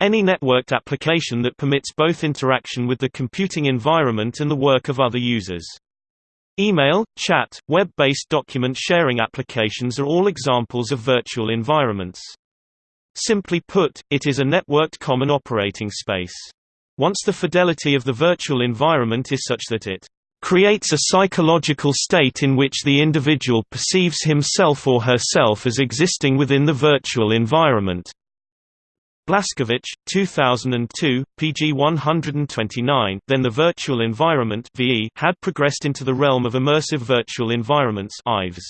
Any networked application that permits both interaction with the computing environment and the work of other users. Email, chat, web-based document sharing applications are all examples of virtual environments. Simply put, it is a networked common operating space. Once the fidelity of the virtual environment is such that it creates a psychological state in which the individual perceives himself or herself as existing within the virtual environment. Blascovich, 2002, pg 129 then the virtual environment had progressed into the realm of immersive virtual environments IVES.